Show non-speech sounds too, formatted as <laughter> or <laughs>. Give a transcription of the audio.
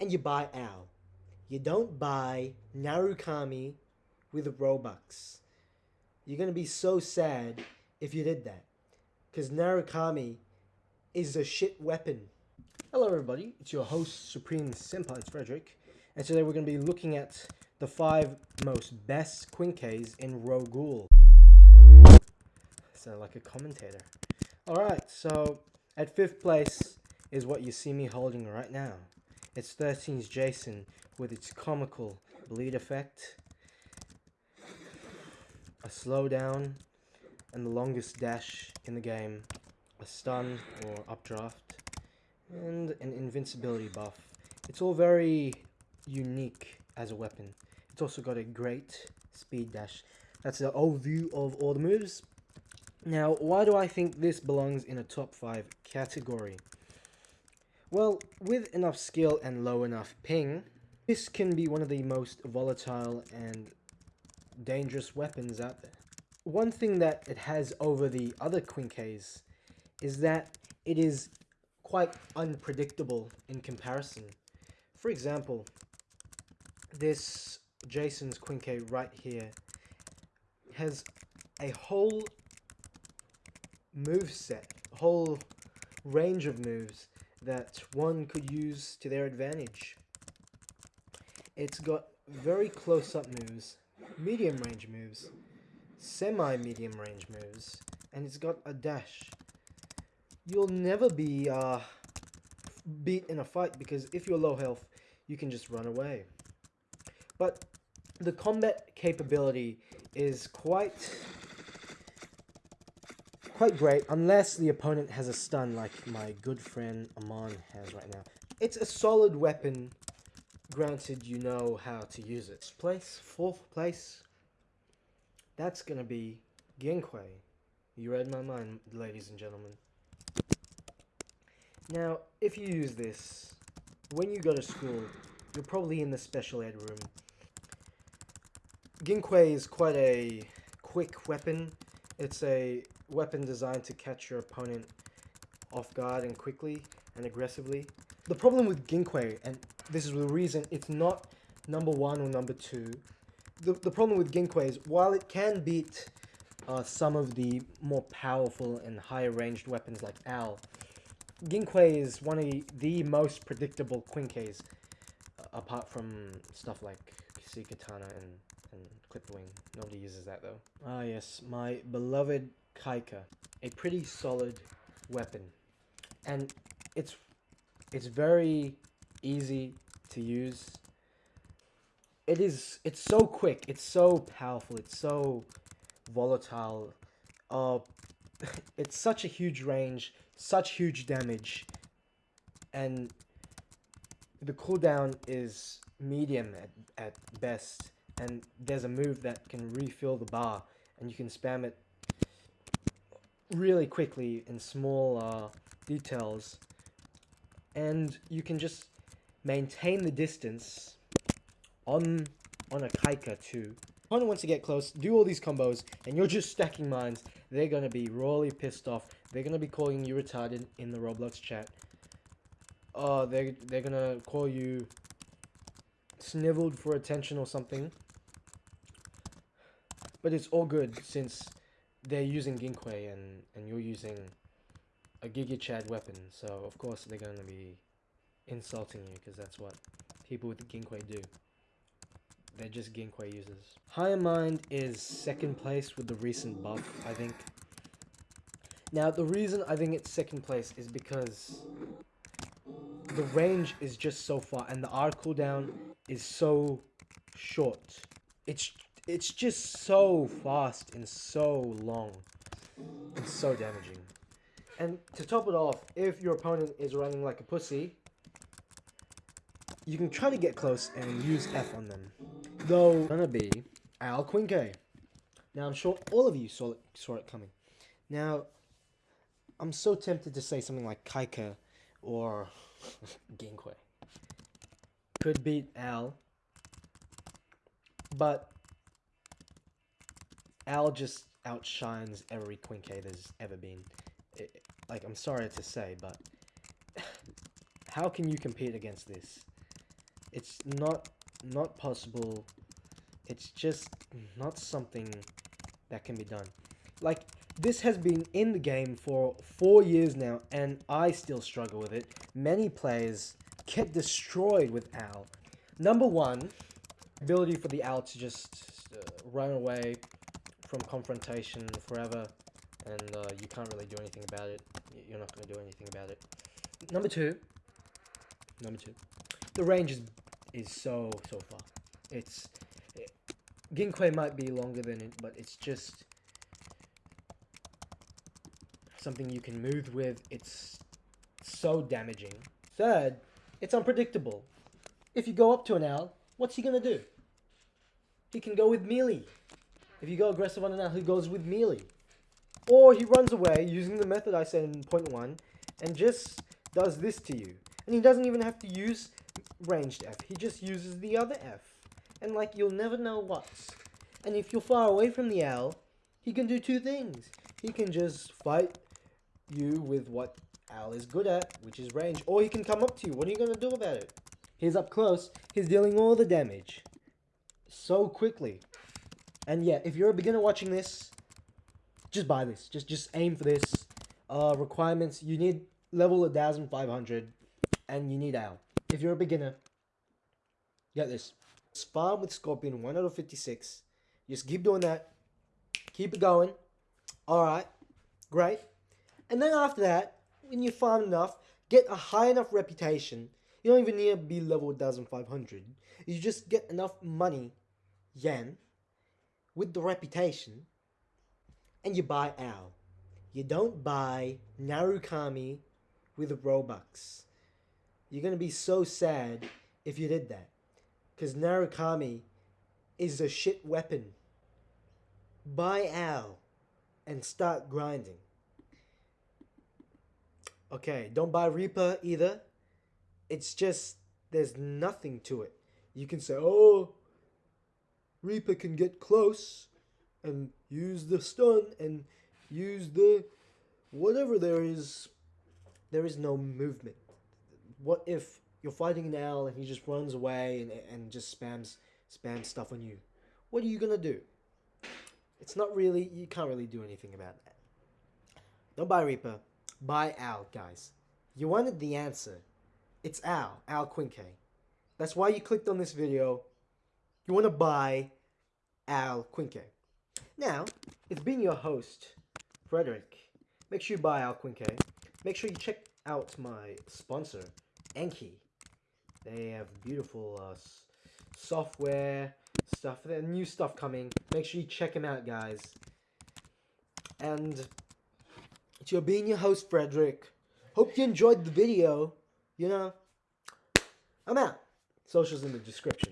and you buy Al. You don't buy Narukami with Robux. You're gonna be so sad if you did that. Because Narukami is a shit weapon. Hello everybody, it's your host Supreme Senpai, it's Frederick. And today we're gonna be looking at the five most best Quinques in Ro-Ghoul. Sound like a commentator. Alright, so at fifth place is what you see me holding right now. It's 13's Jason with its comical bleed effect, a slowdown, and the longest dash in the game, a stun or updraft, and an invincibility buff. It's all very unique as a weapon. It's also got a great speed dash. That's the overview of all the moves. Now, why do I think this belongs in a top 5 category? Well, with enough skill and low enough ping, this can be one of the most volatile and dangerous weapons out there. One thing that it has over the other Quinques is that it is quite unpredictable in comparison. For example, this Jason's Quinque right here has a whole move set, a whole range of moves that one could use to their advantage. It's got very close-up moves, medium range moves, semi-medium range moves, and it's got a dash. You'll never be uh, beat in a fight because if you're low health, you can just run away. But the combat capability is quite quite great, unless the opponent has a stun like my good friend Amon has right now. It's a solid weapon, granted you know how to use it. Place, fourth place, that's gonna be Ginkui. You read my mind, ladies and gentlemen. Now, if you use this, when you go to school, you're probably in the special ed room. Ginkwei is quite a quick weapon. It's a weapon designed to catch your opponent off guard and quickly and aggressively. The problem with Ginkui, and this is the reason it's not number one or number two, the, the problem with Ginkui is while it can beat uh, some of the more powerful and higher ranged weapons like Al, Ginkui is one of the most predictable Quinques, uh, apart from stuff like Katana and, and Clipwing. Nobody uses that though. Ah yes, my beloved Kaika, a pretty solid weapon, and it's it's very easy to use. It is it's so quick, it's so powerful, it's so volatile. Uh, <laughs> it's such a huge range, such huge damage, and the cooldown is medium at, at best and there's a move that can refill the bar and you can spam it really quickly in small uh, details and you can just maintain the distance on on a Kaika too. Opponent wants to get close, do all these combos, and you're just stacking mines. They're gonna be royally pissed off. They're gonna be calling you retarded in the Roblox chat. Oh, they're they're gonna call you sniveled for attention or something. But it's all good since they're using Ginkui and, and you're using a Giga Chad weapon, so of course they're going to be insulting you because that's what people with Ginkui do. They're just Ginkui users. Higher Mind is second place with the recent buff, I think. Now, the reason I think it's second place is because the range is just so far and the R cooldown is so short. It's it's just so fast and so long and so damaging. And to top it off, if your opponent is running like a pussy, you can try to get close and use F on them. Though, gonna be Al Quinque. Now, I'm sure all of you saw it, saw it coming. Now, I'm so tempted to say something like Kaika or <laughs> Ginkui. Could beat Al, but Al just outshines every Quinque there's ever been. It, like, I'm sorry to say, but <sighs> how can you compete against this? It's not not possible. It's just not something that can be done. Like this has been in the game for four years now, and I still struggle with it. Many players get destroyed with Owl. Number one, ability for the Owl to just uh, run away from confrontation forever, and uh, you can't really do anything about it. You're not going to do anything about it. Number two, number two, the range is is so so far. It's it, Ginkui might be longer than it, but it's just something you can move with. It's so damaging. Third, it's unpredictable. If you go up to an owl, what's he gonna do? He can go with melee. If you go aggressive on an owl, he goes with melee. Or he runs away using the method I said in point one and just does this to you. And he doesn't even have to use ranged F. He just uses the other F. And like you'll never know what's. And if you're far away from the owl, he can do two things. He can just fight you with what Al is good at, which is range, or he can come up to you. What are you gonna do about it? He's up close. He's dealing all the damage so quickly. And yeah, if you're a beginner watching this, just buy this. Just just aim for this. Uh, requirements: you need level 1500, and you need Al. If you're a beginner, get this. Farm with Scorpion 1 out of 56. Just keep doing that. Keep it going. Alright. Great. And then after that, when you farm enough, get a high enough reputation. You don't even need to be level 1500. You just get enough money, yen, with the reputation, and you buy Al. You don't buy Narukami with Robux. You're gonna be so sad if you did that. Because Narukami is a shit weapon. Buy Al and start grinding. Okay, don't buy Reaper either. It's just, there's nothing to it. You can say, oh, Reaper can get close and use the stun and use the whatever there is. There is no movement. What if you're fighting an owl and he just runs away and, and just spams spams stuff on you? What are you gonna do? It's not really you can't really do anything about that. Don't buy Reaper, buy Owl, guys. You wanted the answer. It's Owl, Owl quinque That's why you clicked on this video. You want to buy Al Quinque. Now, it's been your host, Frederick. Make sure you buy Al Quinque. Make sure you check out my sponsor, Enki. They have beautiful uh, software stuff. There's new stuff coming. Make sure you check them out, guys. And it's your being your host, Frederick. Hope you enjoyed the video. You know, I'm out. Socials in the description.